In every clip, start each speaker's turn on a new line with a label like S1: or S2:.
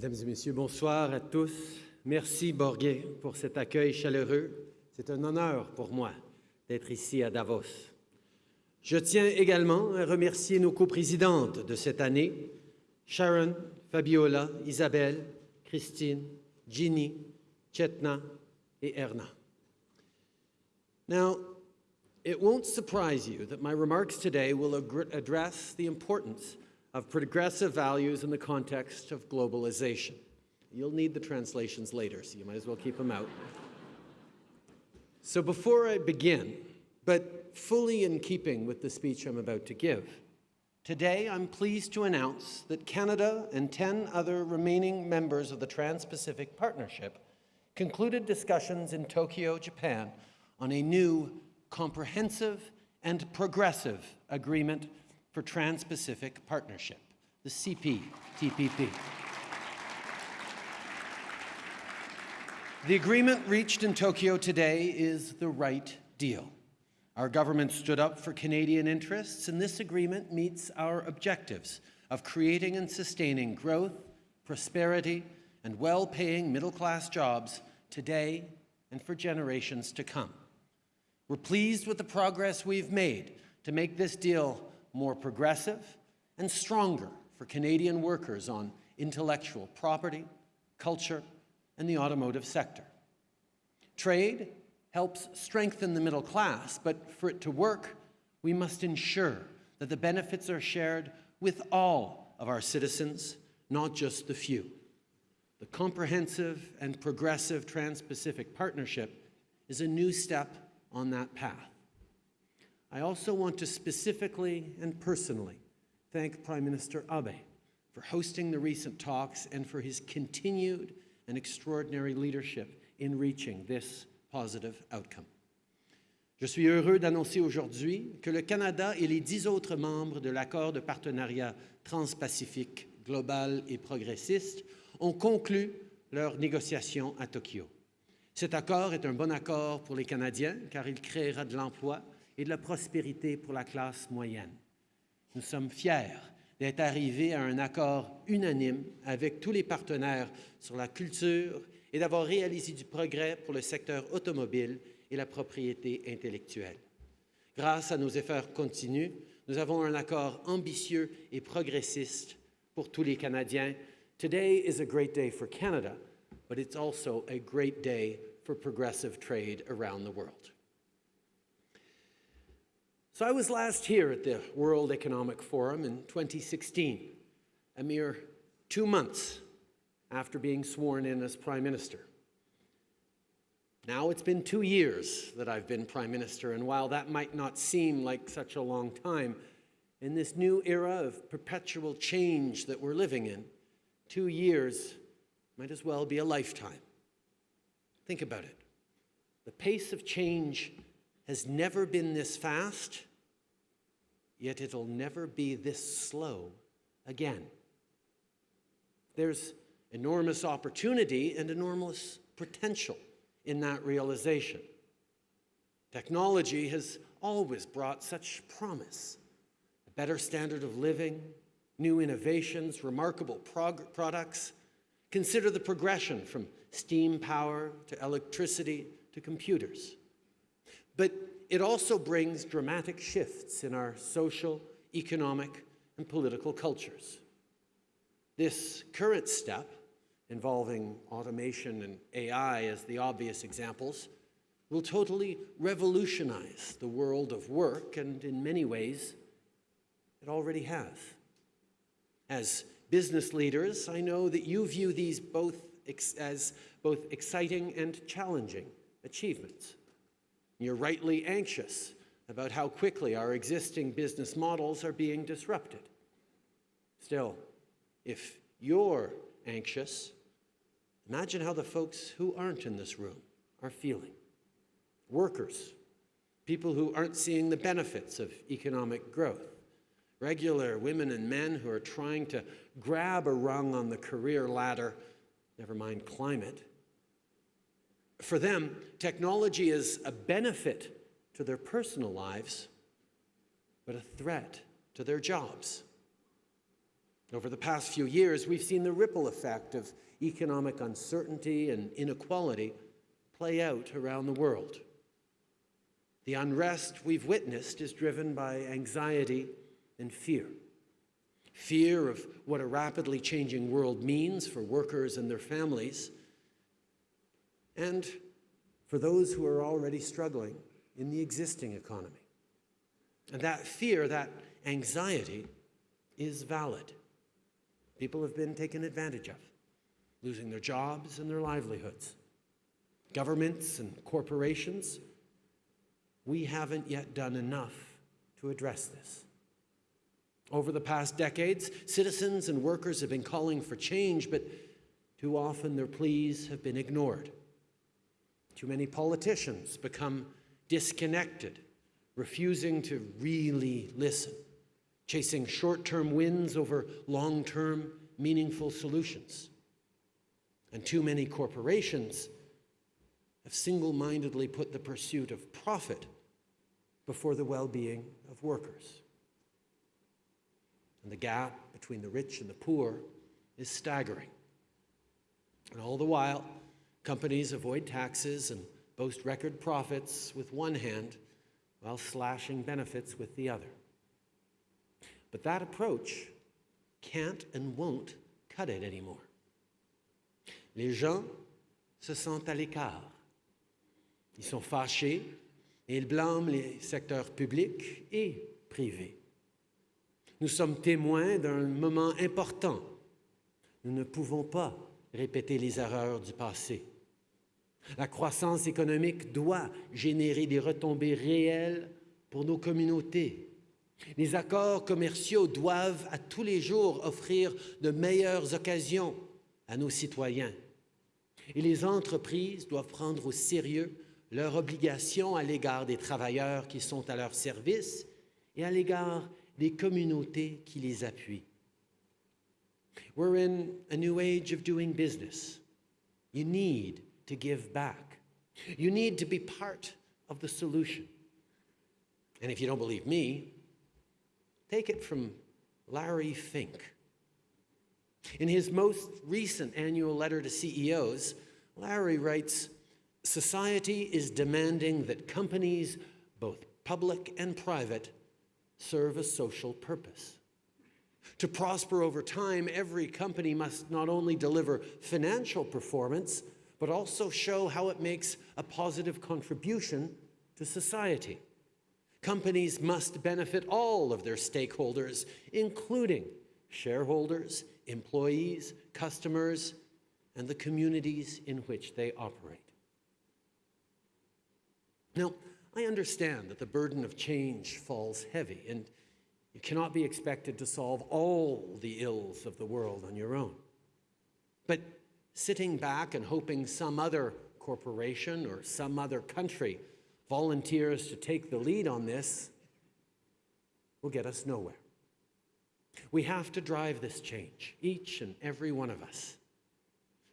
S1: Mesdames et messieurs, bonsoir à tous. Merci Borgé pour cet accueil chaleureux. C'est un honneur pour moi d'être ici à Davos. Je tiens également à remercier nos coprésidentes de cette année, Sharon, Fabiola, Isabelle, Christine, Ginny, Chetna et Erna. Now, it won't surprise you that my remarks today will address the importance of progressive values in the context of globalization. You'll need the translations later, so you might as well keep them out. So before I begin, but fully in keeping with the speech I'm about to give, today I'm pleased to announce that Canada and 10 other remaining members of the Trans-Pacific Partnership concluded discussions in Tokyo, Japan on a new comprehensive and progressive agreement for Trans-Pacific Partnership, the CPTPP. The agreement reached in Tokyo today is the right deal. Our government stood up for Canadian interests, and this agreement meets our objectives of creating and sustaining growth, prosperity, and well-paying middle-class jobs today and for generations to come. We're pleased with the progress we've made to make this deal more progressive and stronger for Canadian workers on intellectual property, culture, and the automotive sector. Trade helps strengthen the middle class, but for it to work, we must ensure that the benefits are shared with all of our citizens, not just the few. The comprehensive and progressive Trans-Pacific Partnership is a new step on that path. I also want to specifically and personally thank Prime Minister Abe for hosting the recent talks and for his continued and extraordinary leadership in reaching this positive outcome. Je suis heureux d'annoncer aujourd'hui que le Canada et les dix autres membres de l'accord de partenariat transpacifique global et progressiste ont conclu leurs négociations à Tokyo. Cet accord est un bon accord pour les Canadiens car il créera de l'emploi et de la prospérité pour la classe moyenne. Nous sommes fiers d'être arrivés à un accord unanime avec tous les partenaires sur la culture et d'avoir réalisé du progrès pour le secteur automobile et la propriété intellectuelle. Grâce à nos efforts continus, nous avons un accord ambitieux et progressiste pour tous les Canadiens. Today is a great day for Canada, but it's also a great day for progressive trade around the world. So I was last here at the World Economic Forum in 2016, a mere two months after being sworn in as Prime Minister. Now it's been two years that I've been Prime Minister, and while that might not seem like such a long time, in this new era of perpetual change that we're living in, two years might as well be a lifetime. Think about it. The pace of change has never been this fast, yet it'll never be this slow again. There's enormous opportunity and enormous potential in that realization. Technology has always brought such promise, a better standard of living, new innovations, remarkable products. Consider the progression from steam power to electricity to computers. But it also brings dramatic shifts in our social, economic, and political cultures. This current step, involving automation and AI as the obvious examples, will totally revolutionize the world of work, and in many ways, it already has. As business leaders, I know that you view these both as both exciting and challenging achievements. You're rightly anxious about how quickly our existing business models are being disrupted. Still, if you're anxious, imagine how the folks who aren't in this room are feeling. Workers, people who aren't seeing the benefits of economic growth, regular women and men who are trying to grab a rung on the career ladder never mind climate. For them, technology is a benefit to their personal lives, but a threat to their jobs. Over the past few years, we've seen the ripple effect of economic uncertainty and inequality play out around the world. The unrest we've witnessed is driven by anxiety and fear. Fear of what a rapidly changing world means for workers and their families, and for those who are already struggling in the existing economy. And that fear, that anxiety, is valid. People have been taken advantage of, losing their jobs and their livelihoods. Governments and corporations, we haven't yet done enough to address this. Over the past decades, citizens and workers have been calling for change, but too often their pleas have been ignored. Too many politicians become disconnected, refusing to really listen, chasing short-term wins over long-term meaningful solutions. And too many corporations have single-mindedly put the pursuit of profit before the well-being of workers. And the gap between the rich and the poor is staggering. And all the while, companies avoid taxes and boast record profits with one hand while slashing benefits with the other. But that approach can't and won't cut it anymore. Les gens se sentent à l'écart. Ils sont fâchés et ils blâment les secteurs publics et privés. Nous sommes témoins d'un moment important. Nous ne pouvons pas répéter les erreurs du passé. La croissance économique doit générer des retombées réelles pour nos communautés. Les accords commerciaux doivent à tous les jours offrir de meilleures occasions à nos citoyens. Et les entreprises doivent prendre au sérieux leurs obligations à l'égard des travailleurs qui sont à leur service et à l'égard des communautés qui les appuient. We're in a new age of doing business. You need to give back. You need to be part of the solution. And if you don't believe me, take it from Larry Fink. In his most recent annual letter to CEOs, Larry writes, Society is demanding that companies, both public and private, serve a social purpose. To prosper over time, every company must not only deliver financial performance, but also show how it makes a positive contribution to society. Companies must benefit all of their stakeholders, including shareholders, employees, customers, and the communities in which they operate. Now, I understand that the burden of change falls heavy, and you cannot be expected to solve all the ills of the world on your own. But sitting back and hoping some other corporation or some other country volunteers to take the lead on this will get us nowhere. We have to drive this change, each and every one of us.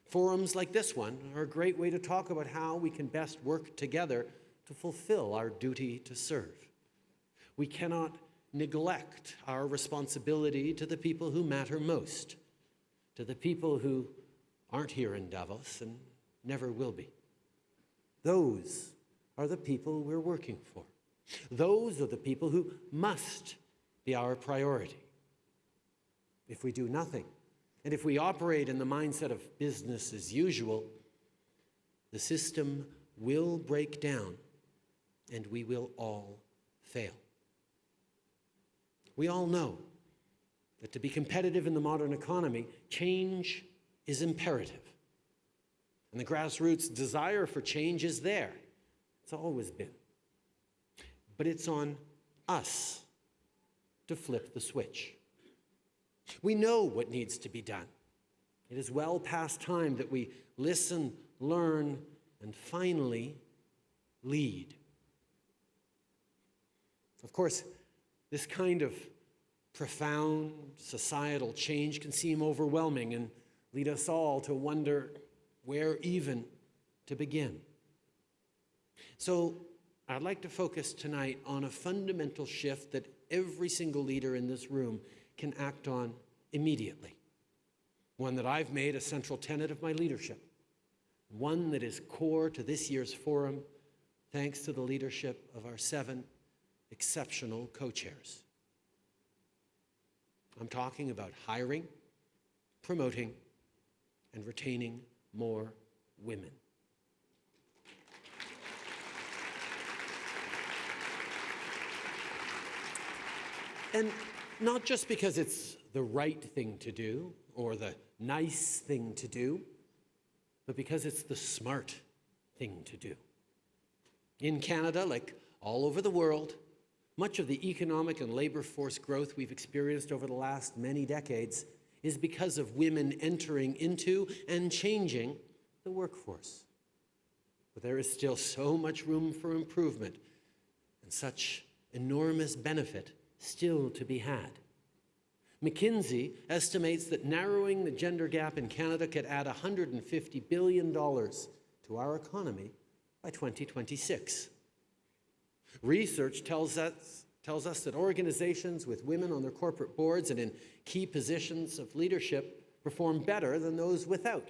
S1: Forums like this one are a great way to talk about how we can best work together to fulfill our duty to serve. We cannot neglect our responsibility to the people who matter most, to the people who aren't here in Davos and never will be. Those are the people we're working for. Those are the people who must be our priority. If we do nothing, and if we operate in the mindset of business as usual, the system will break down and we will all fail. We all know that to be competitive in the modern economy, change is imperative. And the grassroots desire for change is there. It's always been. But it's on us to flip the switch. We know what needs to be done. It is well past time that we listen, learn, and finally lead. Of course, this kind of profound societal change can seem overwhelming and lead us all to wonder where even to begin. So I'd like to focus tonight on a fundamental shift that every single leader in this room can act on immediately, one that I've made a central tenet of my leadership, one that is core to this year's forum, thanks to the leadership of our seven exceptional co-chairs. I'm talking about hiring, promoting, and retaining more women. And not just because it's the right thing to do or the nice thing to do, but because it's the smart thing to do. In Canada, like all over the world, much of the economic and labor force growth we've experienced over the last many decades is because of women entering into and changing the workforce. But there is still so much room for improvement and such enormous benefit still to be had. McKinsey estimates that narrowing the gender gap in Canada could add $150 billion to our economy by 2026. Research tells us, tells us that organizations with women on their corporate boards and in key positions of leadership perform better than those without.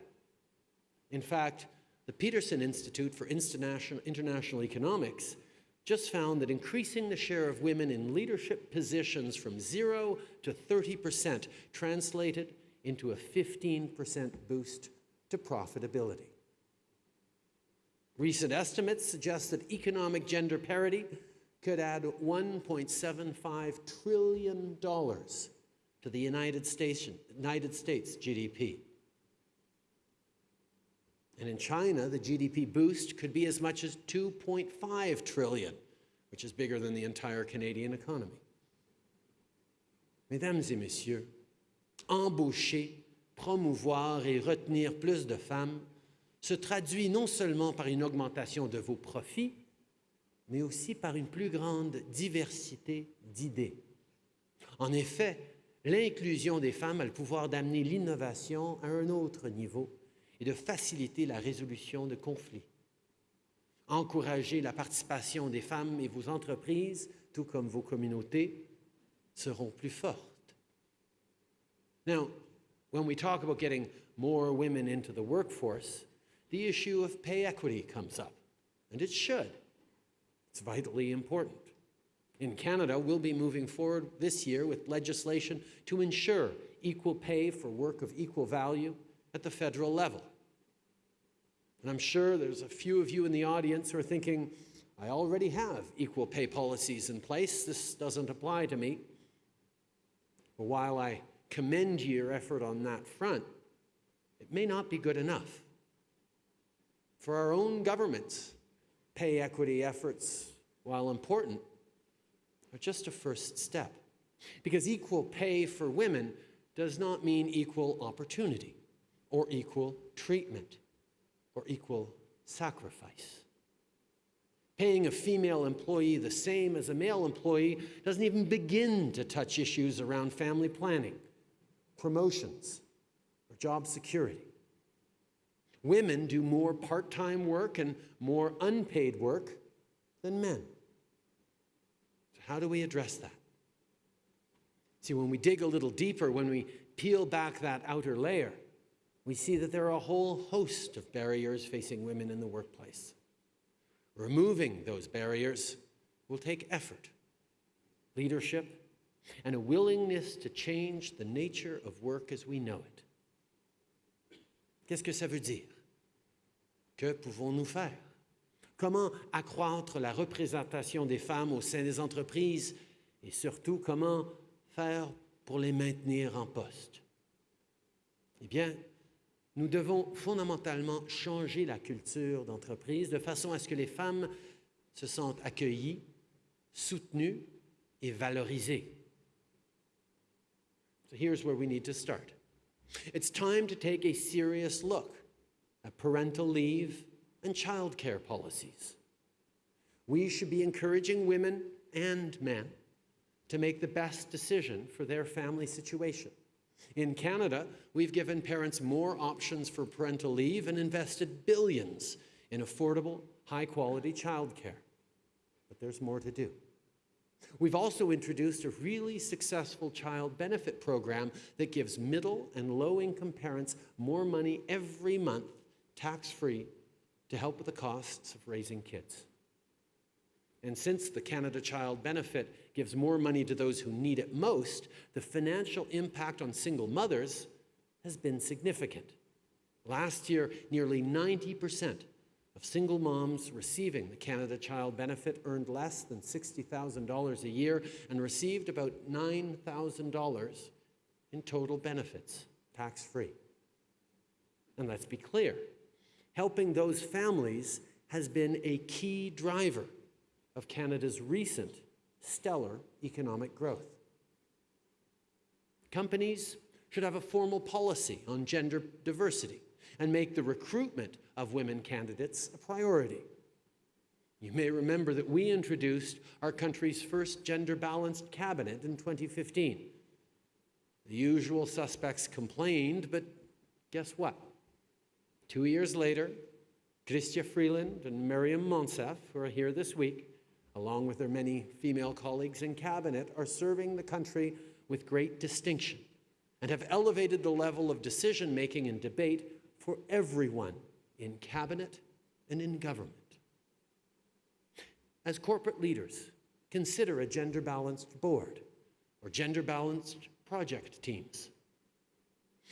S1: In fact, the Peterson Institute for International, Economics just found that increasing the share of women in leadership positions from 0 to 30% translated into a 15% boost to profitability. Recent estimates suggest that economic gender parity could add $1.75 trillion to the United States, United States GDP. And in China, the GDP boost could be as much as 2.5 trillion, which is bigger than the entire Canadian economy. Mesdames et messieurs, embaucher, promouvoir et retenir plus de femmes se traduit non seulement par une augmentation de vos profits, mais aussi par une plus grande diversité d'idées. En effet, l'inclusion des femmes a le pouvoir d'amener l'innovation à un autre niveau et de faciliter la résolution de conflits. Encourager la participation des femmes et vos entreprises, tout comme vos communautés, seront plus fortes. Now, when we talk about getting more women into the workforce, the issue of pay equity comes up, and it should. It's vitally important. In Canada, we'll be moving forward this year with legislation to ensure equal pay for work of equal value at the federal level. And I'm sure there's a few of you in the audience who are thinking, I already have equal pay policies in place. This doesn't apply to me. But while I commend your effort on that front, it may not be good enough. For our own governments, pay equity efforts, while important, are just a first step. Because equal pay for women does not mean equal opportunity or equal treatment or equal sacrifice. Paying a female employee the same as a male employee doesn't even begin to touch issues around family planning, promotions, or job security. Women do more part-time work and more unpaid work than men. So how do we address that? See, when we dig a little deeper, when we peel back that outer layer, we see that there are a whole host of barriers facing women in the workplace. Removing those barriers will take effort, leadership, and a willingness to change the nature of work as we know it. Qu'est-ce que ça veut dire? Que pouvons-nous faire? Comment accroître la représentation des femmes au sein des entreprises? Et surtout comment faire pour les maintenir en poste? Eh bien, nous devons fondamentalement changer la culture d'entreprise de façon à ce que les femmes se sentent accueillies, soutenues et valorisées. So here's where we need to start. It's time to take a serious look parental leave and childcare policies. We should be encouraging women and men to make the best decision for their family situation. In Canada, we've given parents more options for parental leave and invested billions in affordable, high-quality childcare. But there's more to do. We've also introduced a really successful child benefit program that gives middle and low income parents more money every month, tax free, to help with the costs of raising kids. And since the Canada Child Benefit gives more money to those who need it most, the financial impact on single mothers has been significant. Last year, nearly 90% of single moms receiving the Canada Child Benefit earned less than $60,000 a year and received about $9,000 in total benefits, tax-free. And let's be clear, helping those families has been a key driver of Canada's recent stellar economic growth. Companies should have a formal policy on gender diversity and make the recruitment of women candidates a priority. You may remember that we introduced our country's first gender-balanced cabinet in 2015. The usual suspects complained, but guess what? Two years later, Chrystia Freeland and Maryam Monsef, who are here this week, along with their many female colleagues in cabinet, are serving the country with great distinction and have elevated the level of decision-making and debate for everyone in cabinet and in government. As corporate leaders, consider a gender-balanced board or gender-balanced project teams.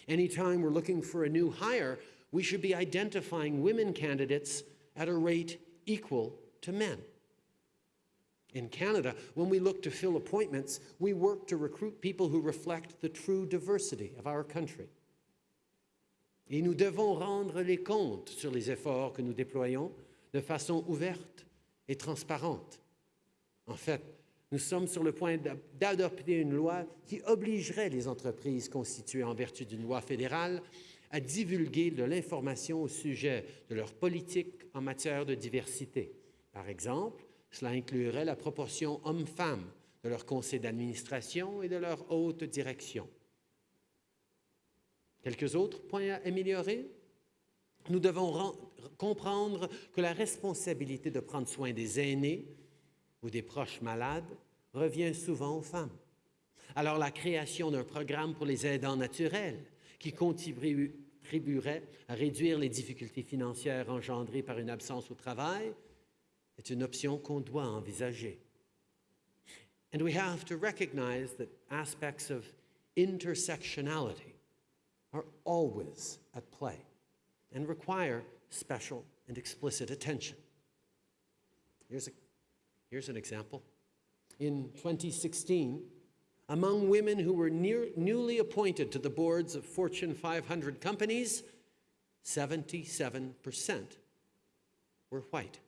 S1: Anytime we're looking for a new hire, we should be identifying women candidates at a rate equal to men. In Canada, when we look to fill appointments, we work to recruit people who reflect the true diversity of our country. Et nous devons rendre les comptes sur les efforts que nous déployons de façon ouverte et transparente. En fait, nous sommes sur le point d'adopter une loi qui obligerait les entreprises constituées en vertu d'une loi fédérale à divulguer de l'information au sujet de leur politique en matière de diversité. Par exemple, cela inclurait la proportion hommes-femmes de leur conseil d'administration et de leur haute direction. Quelques autres points à améliorer? Nous devons comprendre que la responsabilité de prendre soin des aînés ou des proches malades revient souvent aux femmes. Alors la création d'un programme pour les aidants naturels qui contribuerait à réduire les difficultés financières engendrées par une absence au travail est une option qu'on doit envisager. And we have to recognize that aspects of intersectionality are always at play and require special and explicit attention. Here's, a, here's an example. In 2016, among women who were near, newly appointed to the boards of Fortune 500 companies, 77% were white.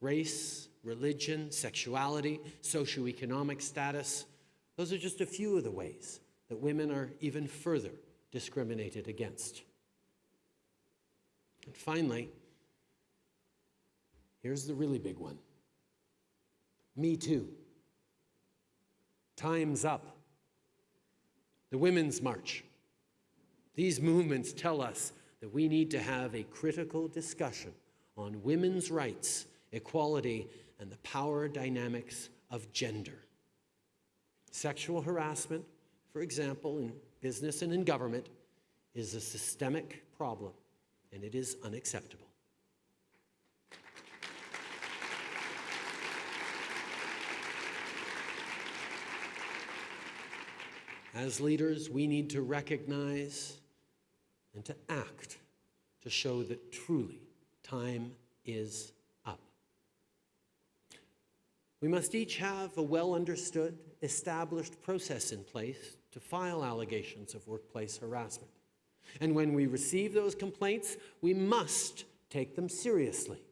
S1: Race, religion, sexuality, socioeconomic status, those are just a few of the ways that women are even further discriminated against. And finally, here's the really big one. Me Too. Time's up. The Women's March. These movements tell us that we need to have a critical discussion on women's rights, equality, and the power dynamics of gender. Sexual harassment, for example, in business and in government, is a systemic problem, and it is unacceptable. As leaders, we need to recognize and to act to show that truly time is up. We must each have a well understood, established process in place to file allegations of workplace harassment. And when we receive those complaints, we must take them seriously.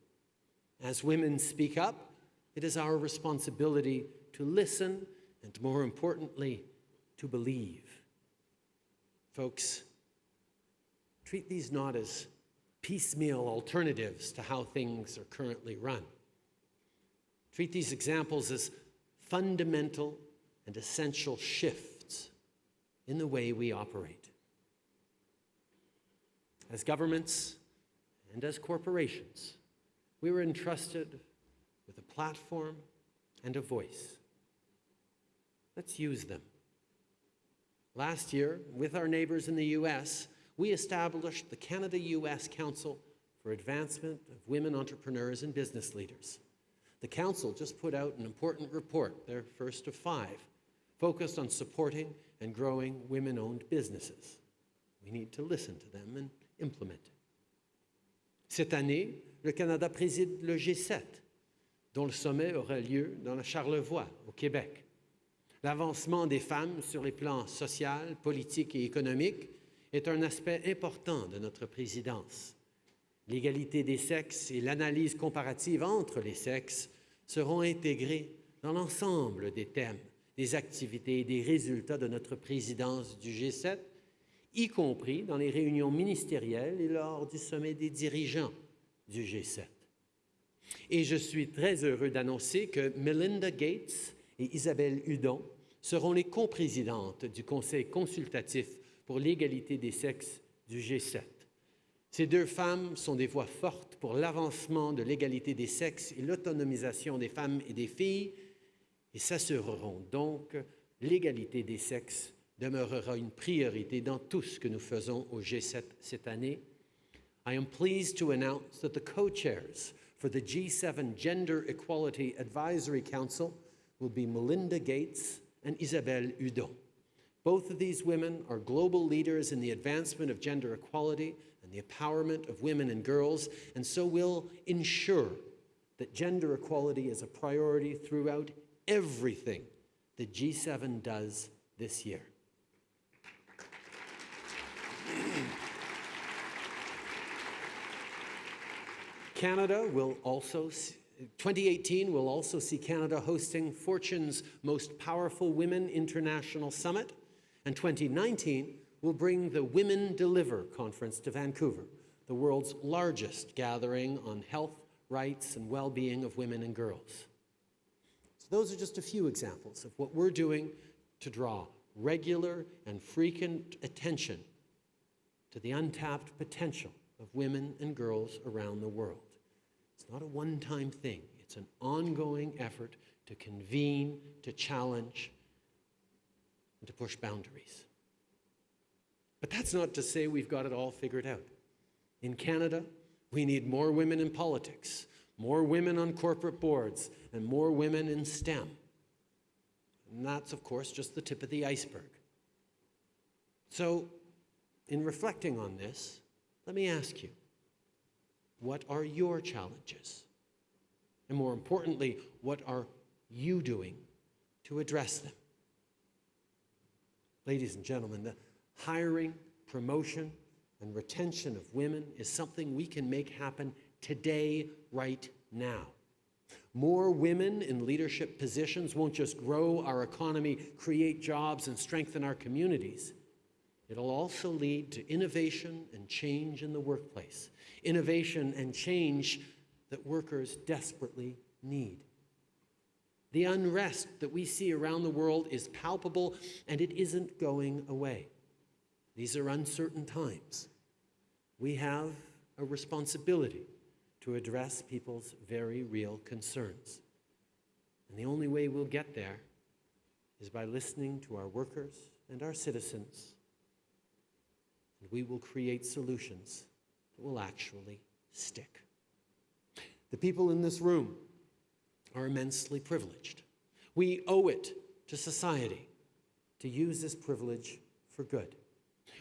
S1: As women speak up, it is our responsibility to listen and, more importantly, to believe. Folks, treat these not as piecemeal alternatives to how things are currently run. Treat these examples as fundamental and essential shifts in the way we operate. As governments and as corporations, we were entrusted with a platform and a voice. Let's use them. Last year, with our neighbors in the US, we established the Canada US Council for Advancement of Women Entrepreneurs and Business Leaders. The Council just put out an important report, their first of five, focused on supporting and growing women owned businesses. We need to listen to them and implement it. Cette année, le Canada préside le G7, dont le sommet aura lieu dans la Charlevoix, au Québec. L'avancement des femmes sur les plans social, politique et économique est un aspect important de notre présidence. L'égalité des sexes et l'analyse comparative entre les sexes seront intégrés dans l'ensemble des thèmes, des activités et des résultats de notre présidence du G7 y compris dans les réunions ministérielles et lors du sommet des dirigeants du G7. Et je suis très heureux d'annoncer que Melinda Gates et Isabelle Hudon seront les coprésidentes du Conseil consultatif pour l'égalité des sexes du G7. Ces deux femmes sont des voix fortes pour l'avancement de l'égalité des sexes et l'autonomisation des femmes et des filles et s'assureront donc l'égalité des sexes demeurera une priorité dans tout ce que nous faisons au G7 cette année. I am pleased to announce that the co-chairs for the G7 Gender Equality Advisory Council will be Melinda Gates and Isabelle Hudon. Both of these women are global leaders in the advancement of gender equality and the empowerment of women and girls, and so will ensure that gender equality is a priority throughout everything the G7 does this year. Canada will also, 2018 will also see Canada hosting Fortune's Most Powerful Women International Summit, and 2019 will bring the Women Deliver Conference to Vancouver, the world's largest gathering on health, rights, and well-being of women and girls. So those are just a few examples of what we're doing to draw regular and frequent attention to the untapped potential of women and girls around the world. It's not a one-time thing. It's an ongoing effort to convene, to challenge, and to push boundaries. But that's not to say we've got it all figured out. In Canada, we need more women in politics, more women on corporate boards, and more women in STEM. And that's, of course, just the tip of the iceberg. So, in reflecting on this, let me ask you, what are your challenges? And more importantly, what are you doing to address them? Ladies and gentlemen, the hiring, promotion, and retention of women is something we can make happen today, right now. More women in leadership positions won't just grow our economy, create jobs, and strengthen our communities. It'll also lead to innovation and change in the workplace, innovation and change that workers desperately need. The unrest that we see around the world is palpable and it isn't going away. These are uncertain times. We have a responsibility to address people's very real concerns. And the only way we'll get there is by listening to our workers and our citizens and we will create solutions that will actually stick. The people in this room are immensely privileged. We owe it to society to use this privilege for good.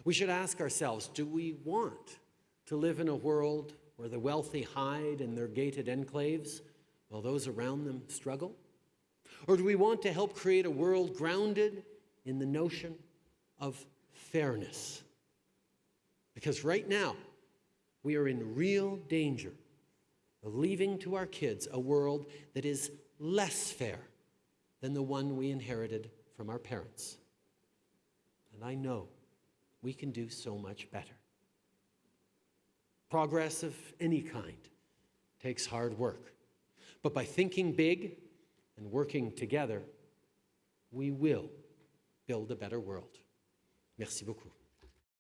S1: We should ask ourselves, do we want to live in a world where the wealthy hide in their gated enclaves while those around them struggle? Or do we want to help create a world grounded in the notion of fairness? Because right now, we are in real danger of leaving to our kids a world that is less fair than the one we inherited from our parents. And I know we can do so much better. Progress of any kind takes hard work. But by thinking big and working together, we will build a better world. Merci beaucoup.